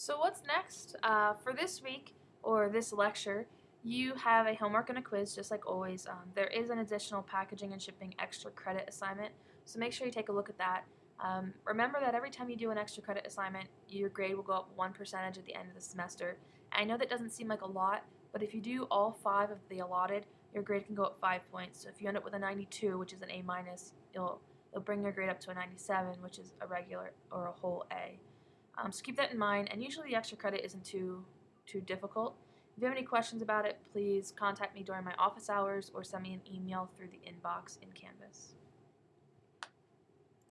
So what's next? Uh, for this week or this lecture, you have a homework and a quiz just like always. Um, there is an additional packaging and shipping extra credit assignment, so make sure you take a look at that. Um, remember that every time you do an extra credit assignment, your grade will go up one percentage at the end of the semester. I know that doesn't seem like a lot, but if you do all five of the allotted, your grade can go up five points. So if you end up with a 92, which is an A minus, you'll it'll bring your grade up to a 97, which is a regular or a whole A. Um, so keep that in mind, and usually the extra credit isn't too too difficult. If you have any questions about it, please contact me during my office hours or send me an email through the inbox in Canvas.